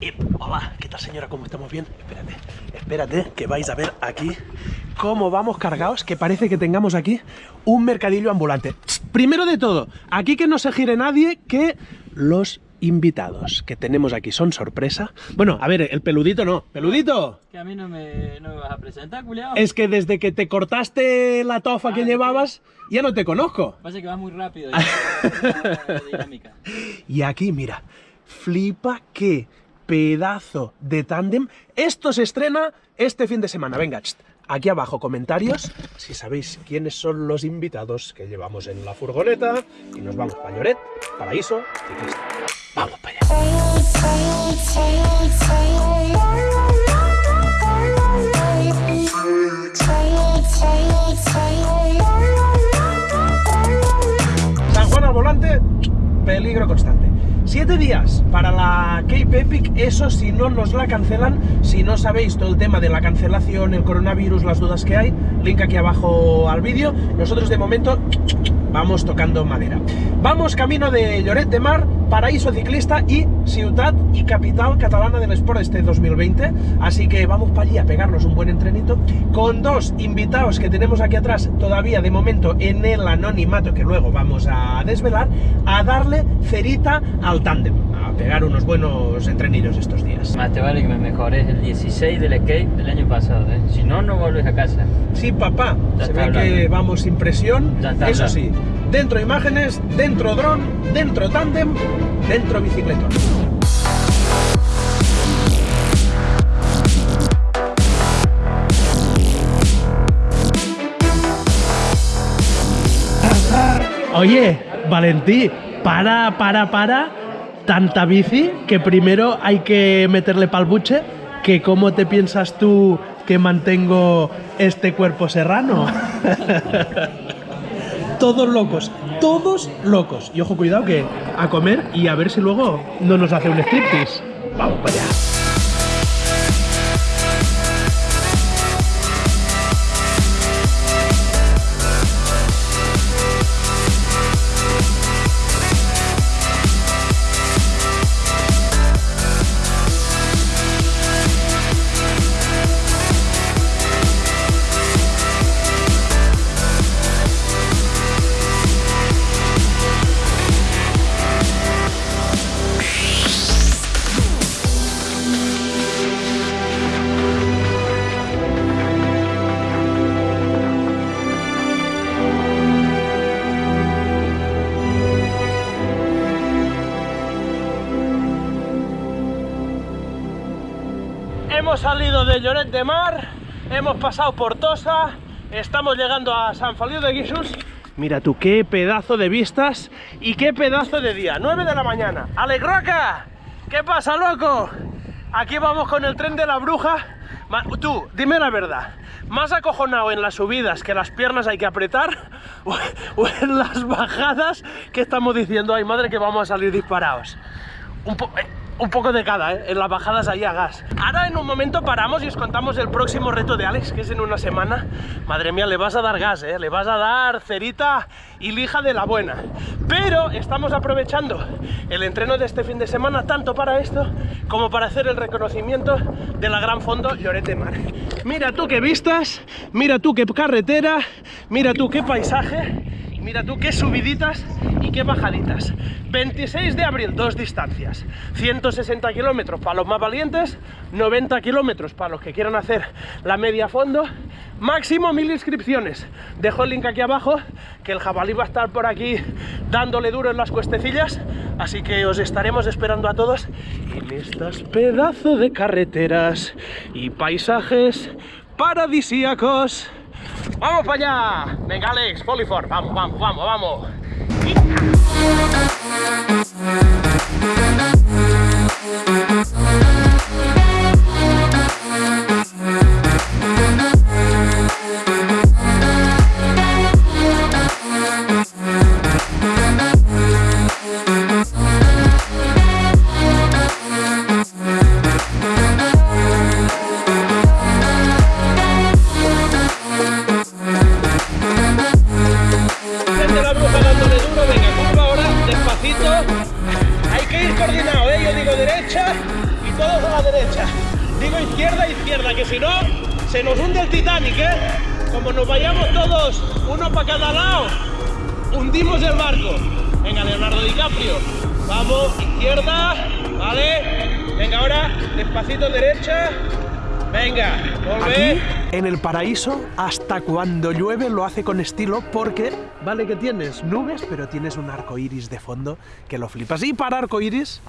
Y, hola, ¿qué tal señora? ¿Cómo estamos bien? Espérate, espérate, que vais a ver aquí cómo vamos cargados, que parece que tengamos aquí un mercadillo ambulante. Primero de todo, aquí que no se gire nadie, que los invitados que tenemos aquí son sorpresa. Bueno, a ver, el peludito no. ¡Peludito! Que a mí no me, no me vas a presentar, culiao. Es que desde que te cortaste la tofa Ah, que ¿de llevabas, ya no te conozco. Pasa que vas muy rápido. dinámica. Y aquí, mira, flipa qué pedazo de tándem. Esto se estrena este fin de semana. Venga, aquí abajo comentarios si sabéis quiénes son los invitados que llevamos en la furgoneta y nos vamos para Lloret, Paraíso, Ciclista. Vamos para allá. San Juan al volante, peligro constante. Siete días para la Cape Epic, eso si no nos la cancelan, si no sabéis todo el tema de la cancelación, el coronavirus, las dudas que hay, link aquí abajo al vídeo. Nosotros de momento vamos tocando madera. Vamos camino de Lloret de Mar, Paraíso Ciclista y Ciutat y capital catalana del Sport este 2020. Así que vamos para allí a pegarnos un buen entrenito con dos invitados que tenemos aquí atrás, todavía de momento en el anonimato que luego vamos a desvelar, a darle cerita al tándem, pegar unos buenos entrenillos estos días. Más te vale que me mejores el 16 del skate del año pasado, ¿eh? Si no, no vuelves a casa. Sí, papá, Ya se ve que vamos sin presión, Ya está eso hablando. sí, dentro imágenes, dentro dron, dentro tándem, dentro bicicletón. Oye, Valentí, para, para, para. Tanta bici que primero hay que meterle pal buche. Que cómo te piensas tú que mantengo este cuerpo serrano. todos locos, todos locos. Y ojo, cuidado que a comer y a ver si luego no nos hace un striptease. Vamos para allá. Hemos salido de Lloret de Mar, hemos pasado por Tosa, estamos llegando a San Feliu de Guíxols. Mira tú, qué pedazo de vistas y qué pedazo de día. 9 de la mañana. ¡Alegroca! ¿Qué pasa, loco? Aquí vamos con el tren de la bruja. Tú, dime la verdad. ¿Más acojonado en las subidas que las piernas hay que apretar? ¿O, en las bajadas que estamos diciendo, ay madre, que vamos a salir disparados? Un, po- eh, un poco de cada, ¿eh? en las bajadas ahí a gas. Ahora en un momento paramos y os contamos el próximo reto de Alex, que es en una semana. Madre mía, le vas a dar gas, ¿eh? le vas a dar cerita y lija de la buena. Pero estamos aprovechando el entreno de este fin de semana tanto para esto como para hacer el reconocimiento de la gran fondo Lloret de Mar. Mira tú qué vistas, mira tú qué carretera, mira tú qué paisaje. Mira tú qué subiditas y qué bajaditas. 26 de abril, dos distancias. 160 kilómetros para los más valientes, 90 kilómetros para los que quieran hacer la media fondo. Máximo mil inscripciones. Dejo el link aquí abajo, que el jabalí va a estar por aquí dándole duro en las cuestecillas. Así que os estaremos esperando a todos en estas pedazos de carreteras y paisajes paradisíacos. ¡Vamos para allá! Venga, Alex, Polifor, vamos, vamos, vamos, vamos. Derecha. Digo izquierda, izquierda, que si no, se nos hunde el Titanic, ¿eh? Como nos vayamos todos, uno para cada lado, hundimos el barco. Venga, Leonardo DiCaprio. Vamos, izquierda, ¿vale? Venga, ahora, despacito derecha. Venga, volve. en el paraíso, hasta cuando llueve lo hace con estilo porque, vale que tienes nubes, pero tienes un arco iris de fondo que lo flipas. Y para arco iris,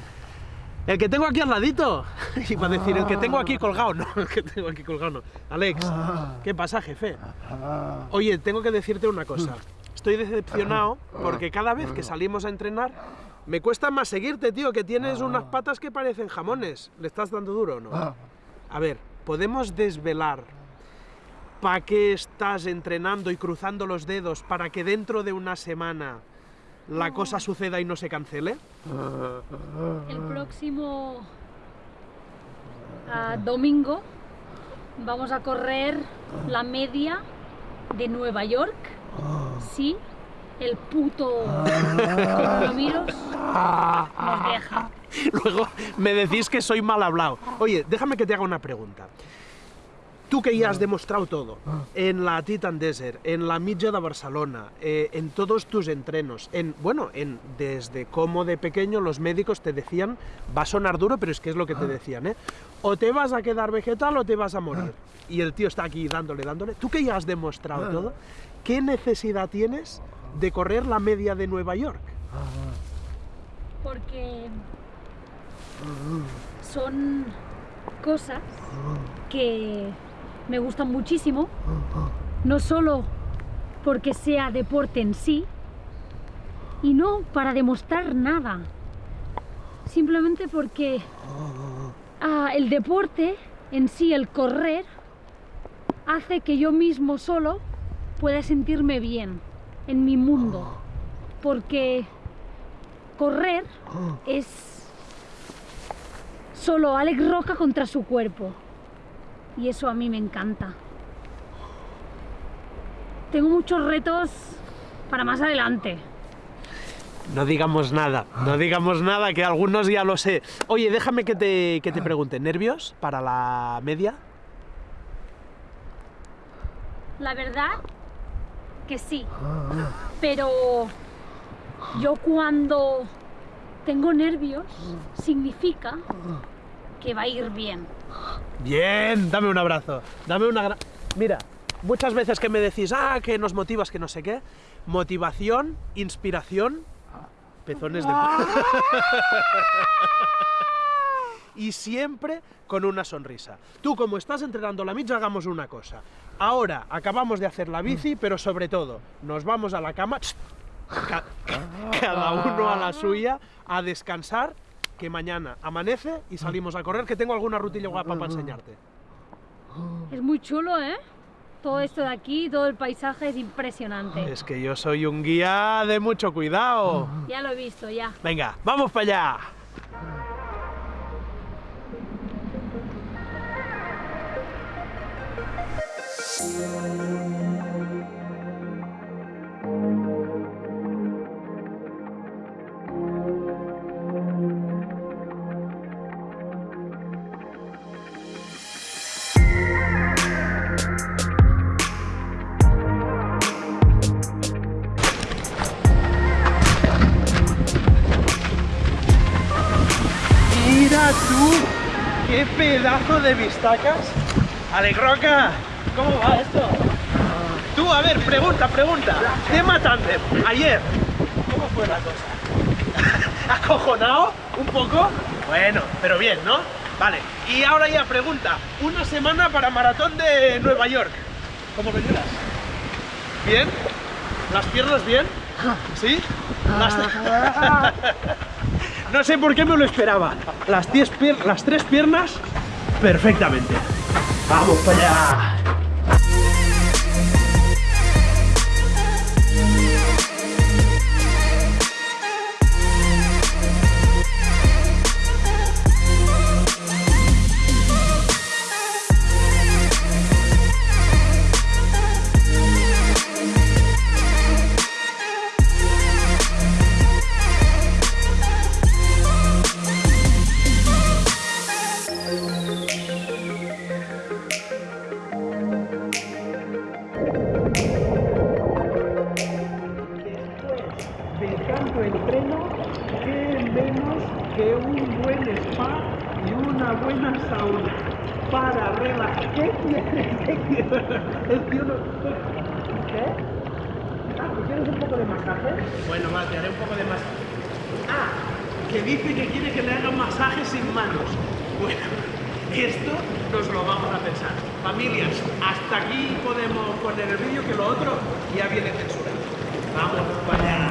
el que tengo aquí al ladito. Iba a decir, el que tengo aquí colgado, no, el que tengo aquí colgado no. Alex, ¿qué pasa, jefe? Oye, tengo que decirte una cosa. Estoy decepcionado porque cada vez que salimos a entrenar me cuesta más seguirte, tío, que tienes unas patas que parecen jamones. ¿Le estás dando duro o no? A ver, podemos desvelar para qué estás entrenando y cruzando los dedos para que dentro de una semana la cosa suceda y no se cancele? El próximo ah, domingo vamos a correr la media de Nueva York. Sí, el puto coronavirus nos deja. Luego me decís que soy mal hablado. Oye, déjame que te haga una pregunta. Tú que ya has demostrado todo, en la Titan Desert, en la Mitja de Barcelona, eh, en todos tus entrenos, en, bueno, en, desde cómo de pequeño los médicos te decían, va a sonar duro, pero es que es lo que te decían, ¿eh? O te vas a quedar vegetal o te vas a morir. Y el tío está aquí dándole, dándole. Tú que ya has demostrado todo, ¿qué necesidad tienes de correr la media de Nueva York? Porque son cosas que me gustan muchísimo, no solo porque sea deporte en sí, y no para demostrar nada, simplemente porque ah, el deporte en sí, el correr, hace que yo mismo solo pueda sentirme bien en mi mundo, porque correr es solo Alex Roca contra su cuerpo y eso a mí me encanta. Tengo muchos retos para más adelante. No digamos nada, no digamos nada, que algunos ya lo sé. Oye, déjame que te, que te pregunte, ¿nervios para la media? La verdad que sí, pero yo cuando tengo nervios significa que va a ir bien. Bien, dame un abrazo. Dame una Mira, muchas veces que me decís, ah, que nos motivas, que no sé qué. Motivación, inspiración, pezones de... y siempre con una sonrisa. Tú, como estás entrenando la mitja, hagamos una cosa. Ahora acabamos de hacer la bici, pero sobre todo, nos vamos a la cama, ca- cada uno a la suya, a descansar, que mañana amanece y salimos a correr, que tengo alguna rutilla guapa para enseñarte. Es muy chulo, ¿eh? Todo esto de aquí, todo el paisaje es impresionante. Es que yo soy un guía de mucho cuidado. Ya lo he visto, ya. Venga, vamos para allá. Mira pedazo de vistacas. Alegroca, ¿cómo va esto? Tú, a ver, pregunta, pregunta. Tema tándem, ayer, ¿cómo fue la cosa? ¿Acojonado? ¿Un poco? Bueno, pero bien, ¿no? Vale, y ahora ya pregunta, una semana para maratón de Nueva York. ¿Cómo lo llevas? ¿Bien? ¿Las piernas bien? ¿Sí? Las- No sé por qué me lo esperaba. Las, diez pier- las tres piernas, perfectamente. ¡Vamos para allá! Es que uno... ¿Qué? Ah, ¿tú quieres un poco de masaje? Bueno, va, te haré un poco de masaje. Ah, que dice que quiere que le hagan masaje sin manos. Bueno, esto nos lo vamos a pensar. Familias, hasta aquí podemos poner el vídeo, que lo otro ya viene censurado. Vamos para allá.